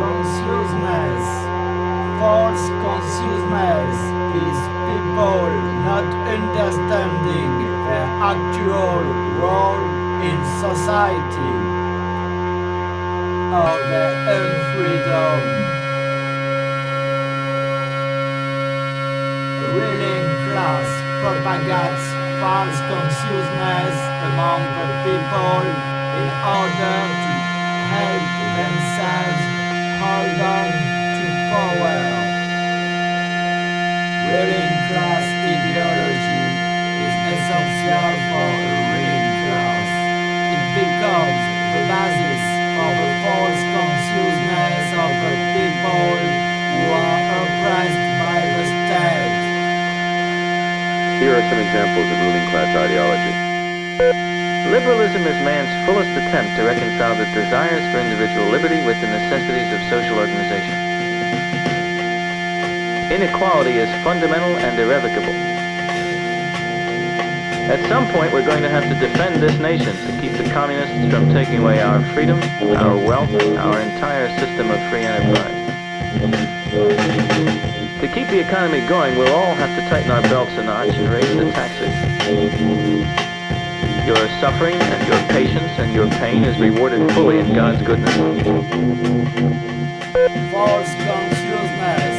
consciousness. False consciousness is people not understanding their actual role in society or their own freedom. The Ruling class propagates false consciousness among the people in order to help themselves hold to power. Ruling class ideology is essential for a ruling class. It becomes the basis of the false consciousness of the people who are oppressed by the state. Here are some examples of ruling class ideology. Liberalism is man's fullest attempt to reconcile the desires for individual liberty with the necessities Inequality is fundamental and irrevocable. At some point, we're going to have to defend this nation to keep the communists from taking away our freedom, our wealth, our entire system of free enterprise. To keep the economy going, we'll all have to tighten our belts a notch and raise the taxes. Your suffering and your patience and your pain is rewarded fully in God's goodness. False consciousness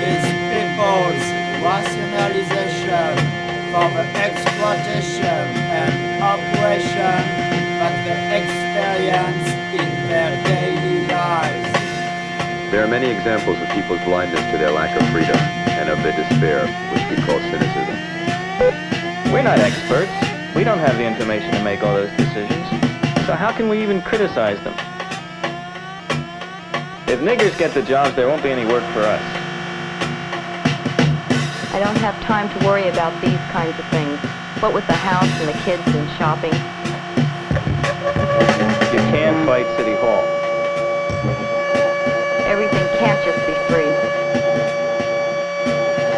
is people's rationalization for the exploitation and oppression that they experience in their daily lives. There are many examples of people's blindness to their lack of freedom and of their despair, which we call cynicism. We're not experts. We don't have the information to make all those decisions. So how can we even criticize them? If niggers get the jobs, there won't be any work for us. I don't have time to worry about these kinds of things. What with the house and the kids and shopping. You can't fight City Hall. Everything can't just be free.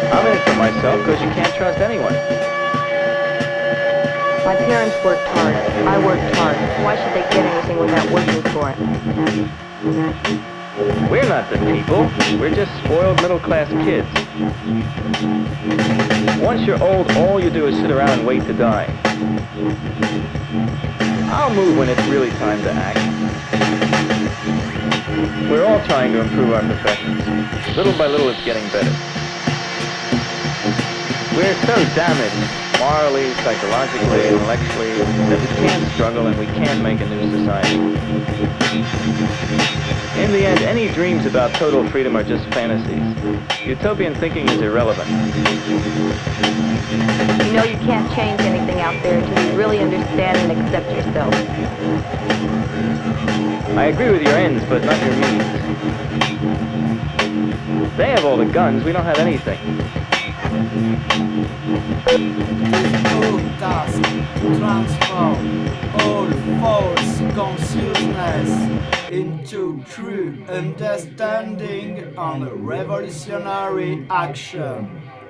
I'm in it for myself because you can't trust anyone. My parents worked hard. I worked hard. Why should they get anything without working for it? We're not the people. We're just spoiled middle-class kids. Once you're old, all you do is sit around and wait to die. I'll move when it's really time to act. We're all trying to improve our professions. Little by little, it's getting better. We're so damaged, morally, psychologically, intellectually, that we can't struggle and we can't make a new society. In the end, any dreams about total freedom are just fantasies. Utopian thinking is irrelevant. You know you can't change anything out there until you really understand and accept yourself. I agree with your ends, but not your means. They have all the guns, we don't have anything. Full task transform all false consciousness into true understanding and revolutionary action.